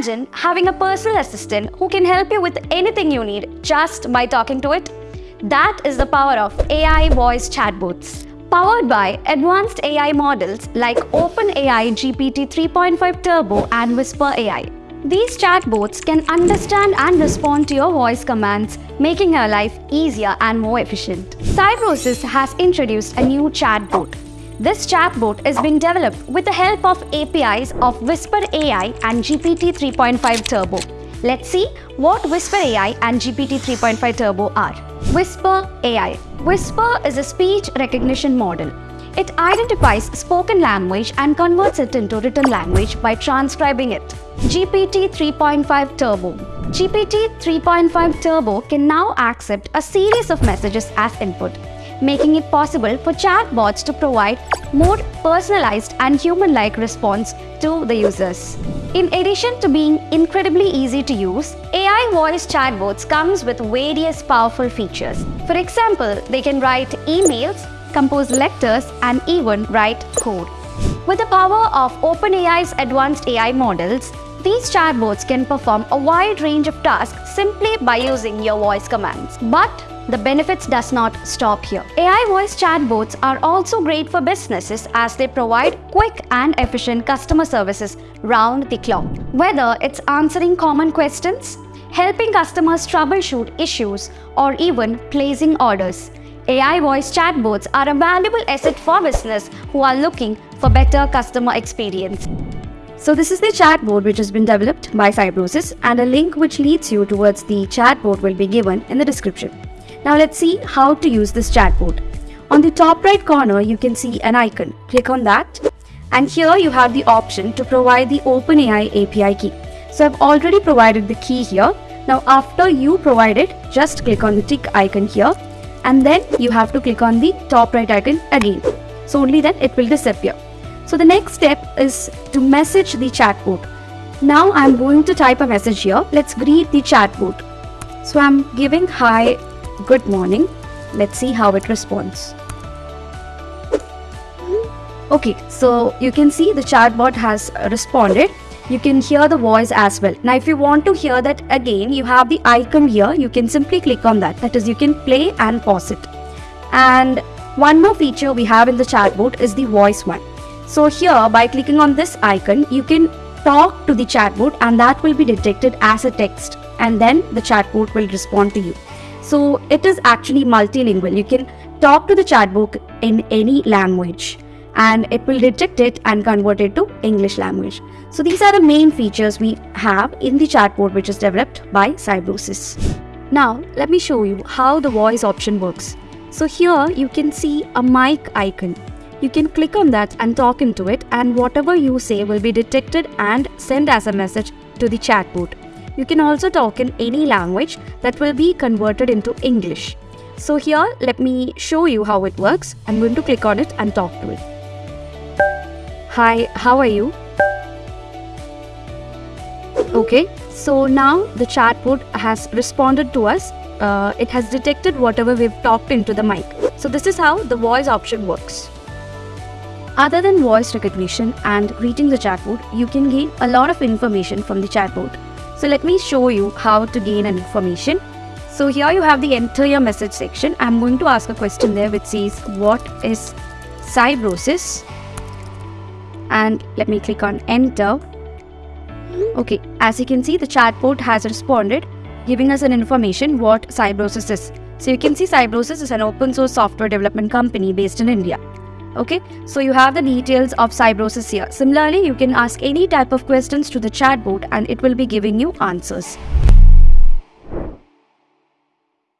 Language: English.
Imagine having a personal assistant who can help you with anything you need just by talking to it. That is the power of AI voice chatbots. Powered by advanced AI models like OpenAI GPT 3.5 Turbo and Whisper AI. These chatbots can understand and respond to your voice commands, making your life easier and more efficient. Cybrosys has introduced a new chatbot. This chatbot is being developed with the help of APIs of Whisper AI and GPT 3.5 Turbo. Let's see what Whisper AI and GPT 3.5 Turbo are. Whisper AI. Whisper is a speech recognition model. It identifies spoken language and converts it into written language by transcribing it. GPT 3.5 Turbo. GPT 3.5 Turbo can now accept a series of messages as input, making it possible for chatbots to provide more personalized and human-like response to the users. In addition to being incredibly easy to use, AI voice chatbots comes with various powerful features. For example, they can write emails, compose letters, and even write code. With the power of OpenAI's advanced AI models, these chatbots can perform a wide range of tasks simply by using your voice commands. But the benefits does not stop here. AI voice chatbots are also great for businesses as they provide quick and efficient customer services round the clock. Whether it's answering common questions, helping customers troubleshoot issues, or even placing orders. AI voice chatbots are a valuable asset for business who are looking for better customer experience. So this is the chatbot which has been developed by Cybrosys and a link which leads you towards the chatbot will be given in the description. Now let's see how to use this chatbot. On the top right corner, you can see an icon. Click on that. And here you have the option to provide the OpenAI API key. So I've already provided the key here. Now after you provide it, just click on the tick icon here. And then you have to click on the top right icon again. So only then it will disappear. So the next step is to message the chatbot. Now I'm going to type a message here. Let's greet the chatbot. So I'm giving hi good morning. Let's see how it responds. Okay, so you can see the chatbot has responded. You can hear the voice as well. Now, if you want to hear that again, you have the icon here. You can simply click on that. That is, you can play and pause it. And one more feature we have in the chatbot is the voice one. So here, by clicking on this icon, you can talk to the chatbot and that will be detected as a text and then the chatbot will respond to you. So it is actually multilingual. You can talk to the chatbot in any language and it will detect it and convert it to English language. So these are the main features we have in the chatbot which is developed by Cybrosys. Now let me show you how the voice option works. So here you can see a mic icon. You can click on that and talk into it and whatever you say will be detected and sent as a message to the chatbot. You can also talk in any language that will be converted into English. So here, let me show you how it works. I'm going to click on it and talk to it. Hi, how are you? Okay, so now the chatbot has responded to us. Uh, it has detected whatever we've talked into the mic. So this is how the voice option works. Other than voice recognition and greeting the chatbot, you can gain a lot of information from the chatbot. So let me show you how to gain an information. So here you have the enter your message section. I'm going to ask a question there which says what is Cybrosys? and let me click on enter. Okay, as you can see, the chatbot has responded, giving us an information what Cybrosys is. So you can see Cybrosys is an open source software development company based in India. Okay, so you have the details of Cybrosys here. Similarly, you can ask any type of questions to the chatbot and it will be giving you answers.